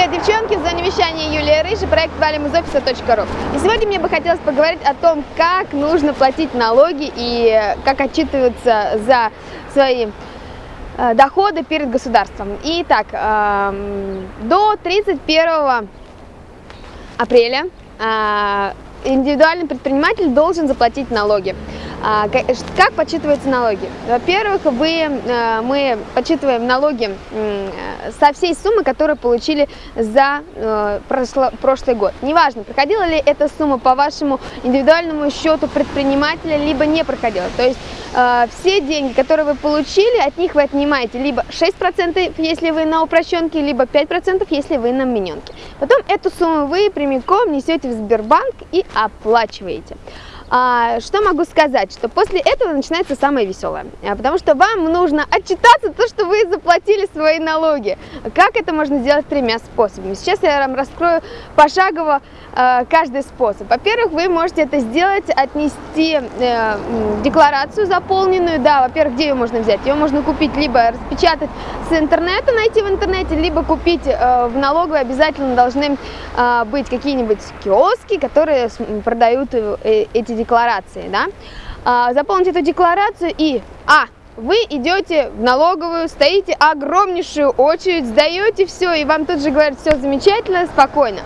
Привет, девчонки! В зоне вещания Юлия Рыжи, проект valimizoffice.ru. И сегодня мне бы хотелось поговорить о том, как нужно платить налоги и как отчитываться за свои э, доходы перед государством. Итак, э, до 31 апреля э, индивидуальный предприниматель должен заплатить налоги. А, как подсчитываются налоги? Во-первых, вы, э, мы подсчитываем налоги со всей суммы, которую получили за э, прошлый год. Неважно, проходила ли эта сумма по вашему индивидуальному счету предпринимателя, либо не проходила. То есть э, все деньги, которые вы получили, от них вы отнимаете либо 6%, если вы на упрощенке, либо 5%, если вы на миненке. Потом эту сумму вы прямиком несете в Сбербанк и оплачиваете. А, что могу сказать, что после этого начинается самое веселое, а, потому что вам нужно отчитаться то, что вы заплатили свои налоги. Как это можно сделать тремя способами? Сейчас я вам раскрою пошагово а, каждый способ. Во-первых, вы можете это сделать, отнести э, декларацию заполненную, да, во-первых, где ее можно взять? Ее можно купить, либо распечатать с интернета, найти в интернете, либо купить э, в налоговой, обязательно должны быть какие-нибудь киоски, которые продают э, эти декларации, да, а, заполните эту декларацию и, а, вы идете в налоговую, стоите огромнейшую очередь, сдаете все, и вам тут же говорят, все замечательно, спокойно.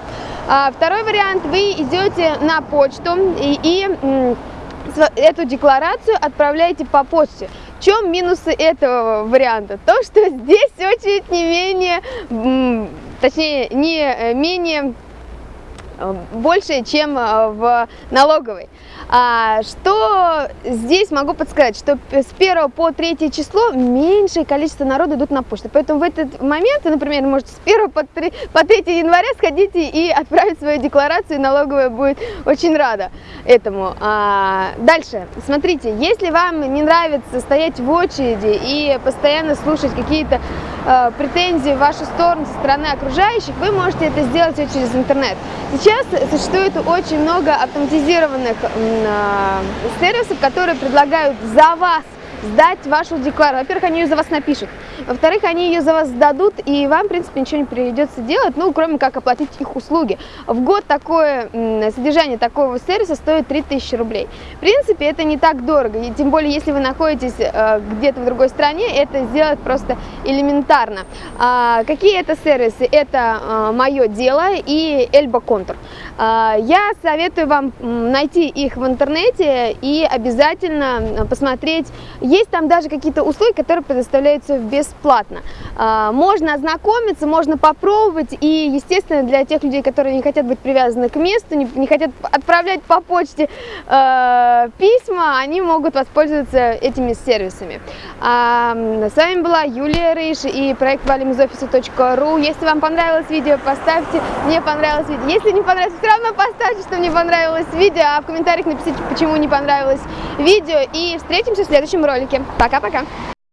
А, второй вариант, вы идете на почту и, и эту декларацию отправляете по почте. В чем минусы этого варианта? То, что здесь очередь не менее, точнее, не э, менее больше, чем э, в налоговой. А, что здесь могу подсказать, что с 1 по 3 число меньшее количество народу идут на почту. Поэтому в этот момент например, можете с 1 по 3, по 3 января сходить и отправить свою декларацию, и налоговая будет очень рада этому. А, дальше, смотрите, если вам не нравится стоять в очереди и постоянно слушать какие-то э, претензии в вашу сторону со стороны окружающих, вы можете это сделать через интернет. Сейчас существует очень много автоматизированных э, сервисов, которые предлагают за вас сдать вашу декларацию. Во-первых, они ее за вас напишут. Во-вторых, они ее за вас сдадут, и вам, в принципе, ничего не придется делать, ну, кроме как оплатить их услуги. В год такое содержание такого сервиса стоит 3000 рублей. В принципе, это не так дорого, и тем более, если вы находитесь э, где-то в другой стране, это сделать просто элементарно. А, какие это сервисы? Это э, «Мое дело» и «Эльба Контур». А, я советую вам найти их в интернете и обязательно посмотреть, есть там даже какие-то услуги, которые предоставляются бесплатно. А, можно ознакомиться, можно попробовать, и, естественно, для тех людей, которые не хотят быть привязаны к месту, не, не хотят отправлять по почте э, письма, они могут воспользоваться этими сервисами. А, с вами была Юлия Рыж и проект valimizoffice.ru. Если вам понравилось видео, поставьте «Мне понравилось видео». Если не понравилось, все равно поставьте, что мне понравилось видео, а в комментариях напишите, почему не понравилось видео. И встретимся в следующем ролике. Пока-пока!